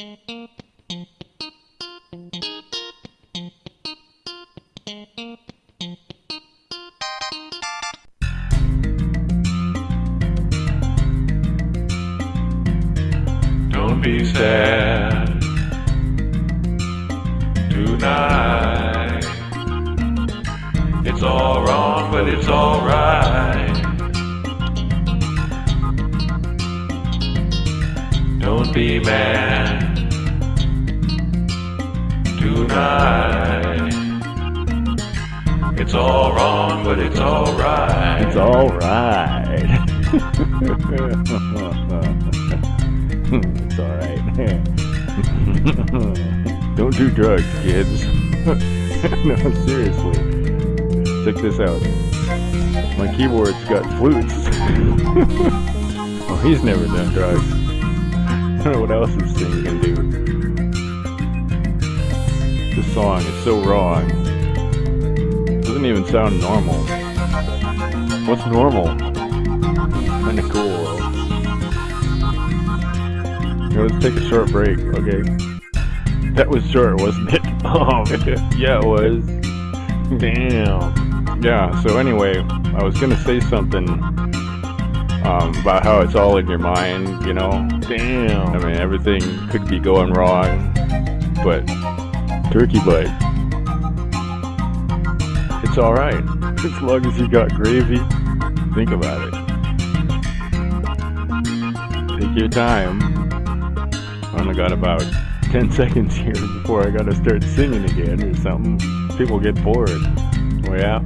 Don't be sad tonight. It's all wrong, but it's alright. Don't be mad tonight. It's all wrong, but it's alright. It's alright. it's alright. Don't do drugs, kids. no, seriously. Check this out. My keyboard's got flutes. oh, he's never done drugs. I don't know what else this thing can do. This song is so wrong. It doesn't even sound normal. What's normal? Kinda cool. let's take a short break, okay? That was short, wasn't it? Oh, yeah, it was. Damn. Yeah, so anyway, I was gonna say something um, about how it's all in your mind, you know? Damn. I mean, everything could be going wrong, but turkey butt. It's alright. As long as you got gravy, think about it. Take your time. I only got about 10 seconds here before I gotta start singing again or something. People get bored. Oh yeah?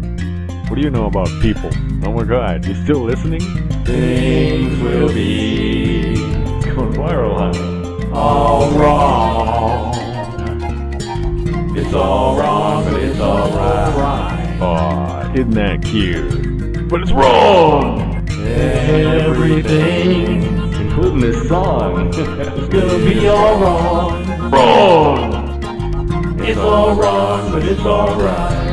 What do you know about people? Oh my god, you still listening? Things will be It's going viral, huh? all wrong. It's all wrong, but it's alright. Aw, isn't that cute? But it's wrong! Everything Including this song. is gonna be all wrong. wrong! It's all wrong, but it's alright.